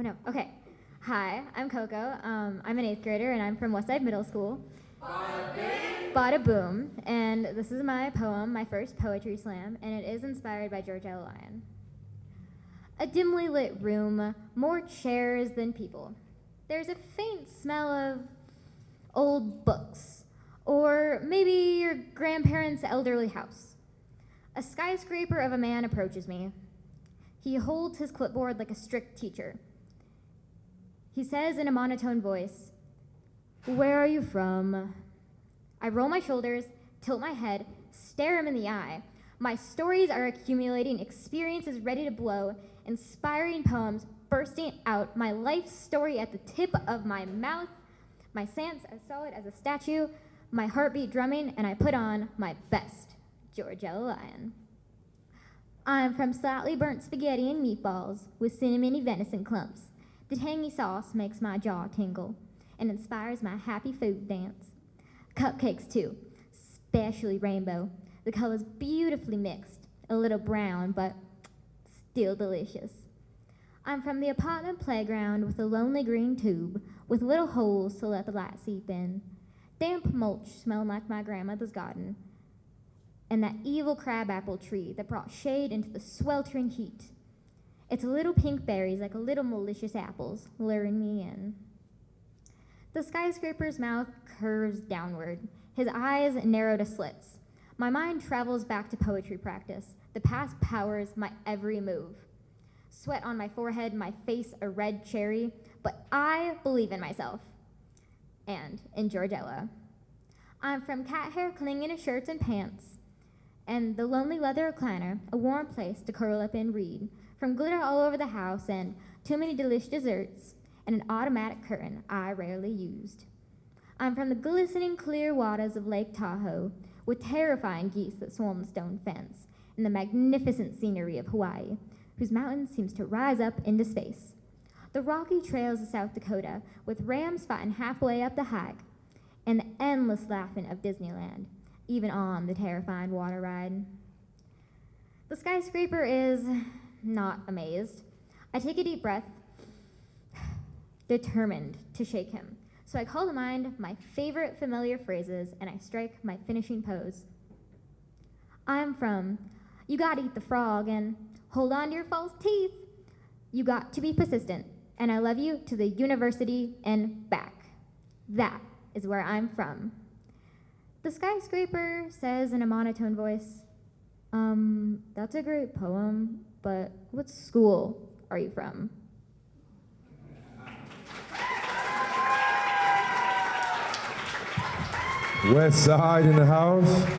Oh no. Okay. Hi, I'm Coco. Um, I'm an eighth grader and I'm from Westside Middle School. Bada boom. And this is my poem, my first poetry slam, and it is inspired by George Ella Lyon. A dimly lit room, more chairs than people. There's a faint smell of old books, or maybe your grandparents' elderly house. A skyscraper of a man approaches me. He holds his clipboard like a strict teacher. He says in a monotone voice, Where are you from? I roll my shoulders, tilt my head, stare him in the eye. My stories are accumulating, experiences ready to blow, inspiring poems bursting out, my life story at the tip of my mouth, my stance as solid as a statue, my heartbeat drumming, and I put on my best George Ella Lyon. I'm from slightly burnt spaghetti and meatballs with cinnamony venison clumps. The tangy sauce makes my jaw tingle and inspires my happy food dance. Cupcakes, too, especially rainbow. The colors beautifully mixed, a little brown, but still delicious. I'm from the apartment playground with a lonely green tube with little holes to let the light seep in. Damp mulch smelling like my grandmother's garden. And that evil crabapple tree that brought shade into the sweltering heat. Its little pink berries like little malicious apples luring me in. The skyscraper's mouth curves downward. His eyes narrow to slits. My mind travels back to poetry practice. The past powers my every move sweat on my forehead, my face a red cherry, but I believe in myself and in George Ella. I'm from cat hair clinging to shirts and pants, and the lonely leather recliner, a warm place to curl up and read, from glitter all over the house and too many delicious desserts, and an automatic curtain I rarely used. I'm from the glistening clear waters of Lake Tahoe, with terrifying geese that swarm the stone fence, and the magnificent scenery of Hawaii, whose mountain seems to rise up into space. The rocky trails of South Dakota, with rams fighting halfway up the hike, and the endless laughing of Disneyland, even on the terrifying water ride. The skyscraper is not amazed. I take a deep breath, determined to shake him. So I call to mind my favorite familiar phrases and I strike my finishing pose. I'm from, you gotta eat the frog, and Hold on to your false teeth. You got to be persistent. And I love you to the university and back. That is where I'm from. The skyscraper says in a monotone voice, Um, that's a great poem, but what school are you from? West Side in the house.